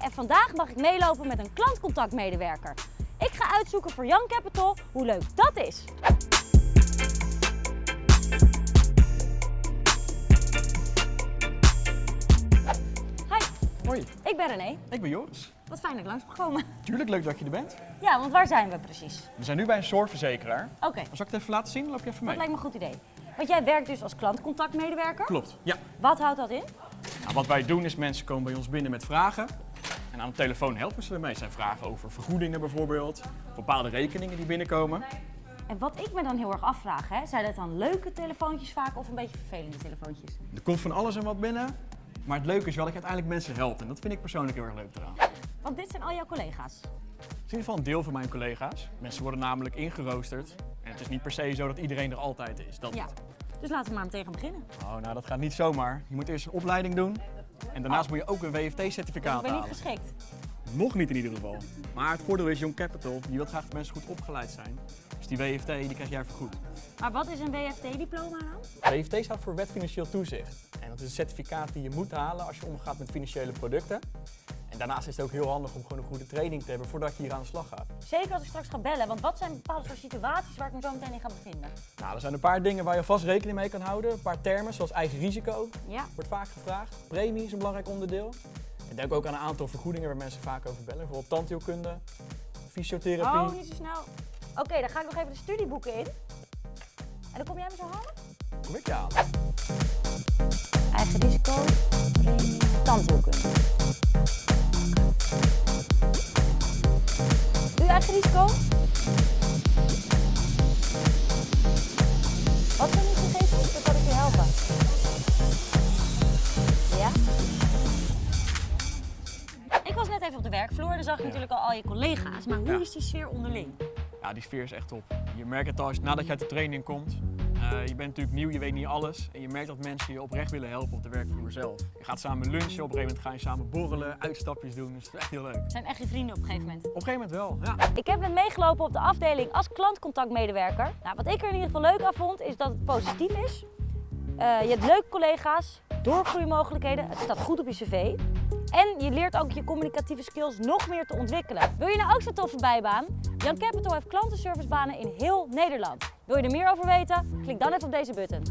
en vandaag mag ik meelopen met een klantcontactmedewerker. Ik ga uitzoeken voor Young Capital hoe leuk dat is. Hi, Hoi, ik ben René. ik ben Joris. Wat fijn dat ik langs mag komen. Tuurlijk leuk dat je er bent. Ja, want waar zijn we precies? We zijn nu bij een zorgverzekeraar. Oké, Zal ik het even laten zien? Dan loop je even dat mee. lijkt me een goed idee. Want jij werkt dus als klantcontactmedewerker. Klopt. Ja. Wat houdt dat in? Nou, wat wij doen is mensen komen bij ons binnen met vragen. En aan de telefoon helpen ze ermee. Zijn vragen over vergoedingen bijvoorbeeld. Bepaalde rekeningen die binnenkomen. En wat ik me dan heel erg afvraag, hè, zijn dat dan leuke telefoontjes vaak of een beetje vervelende telefoontjes? Er komt van alles en wat binnen. Maar het leuke is wel dat je uiteindelijk mensen helpt. En dat vind ik persoonlijk heel erg leuk eraan. Want dit zijn al jouw collega's. Het is in ieder geval een deel van mijn collega's. Mensen worden namelijk ingeroosterd. En het is niet per se zo dat iedereen er altijd is. Dat Ja. Dus laten we maar meteen gaan beginnen. Oh, nou dat gaat niet zomaar. Je moet eerst een opleiding doen. En daarnaast Oh. moet je ook een Ik WFT-certificaat ben niet halen. geschikt. Nog niet in ieder geval. Maar het voordeel is Young Capital, die wil graag dat mensen goed opgeleid zijn. Dus die WFT die krijg jij vergoed. Maar wat is een WFT-diploma dan? WFT staat voor Wet Financieel Toezicht. En dat is een certificaat die je moet halen als je omgaat met financiële producten. En daarnaast is het ook heel handig om gewoon een goede training te hebben voordat je hier aan de slag gaat. Zeker als ik straks ga bellen, want wat zijn bepaalde soort situaties waar ik me zo meteen in ga bevinden? Nou, er zijn een paar dingen waar je vast rekening mee kan houden. Een paar termen zoals eigen risico, Ja. wordt vaak gevraagd. Premie is een belangrijk onderdeel. En denk ook aan een aantal vergoedingen waar mensen vaak over bellen. Bijvoorbeeld tandheelkunde, fysiotherapie. Oh, niet zo snel. Oké, dan ga ik nog even de studieboeken in. En dan kom jij me zo halen? Kom ik je aan. Eigen risico, premie, tandheelkunde. Risico? Wat die gegevens? Dan kan ik je helpen. Ja? Ik was net even op de werkvloer, dan zag ik natuurlijk al al je collega's. Maar hoe Ja. is die sfeer onderling? Ja, die sfeer is echt top. Je merkt het al nadat je uit de training komt. Eh, je bent natuurlijk nieuw, je weet niet alles. En je merkt dat mensen je oprecht willen helpen op de werkvloer zelf. Je gaat samen lunchen, op een gegeven moment ga je samen borrelen, uitstapjes doen. Dus het is echt heel leuk. Op Zijn echt je vrienden op een gegeven moment? een gegeven moment wel, ja. Ik heb net meegelopen op de afdeling als klantcontactmedewerker. Nou, wat ik er in ieder geval leuk aan vond, is dat het positief is. Eh, je hebt leuke collega's, doorgroeimogelijkheden, het staat goed op je cv. En je leert ook je communicatieve skills nog meer te ontwikkelen. Wil je nou ook zo'n toffe bijbaan? Jan Capital heeft klantenservicebanen in heel Nederland. Wil je er meer over weten? Klik dan even op deze button.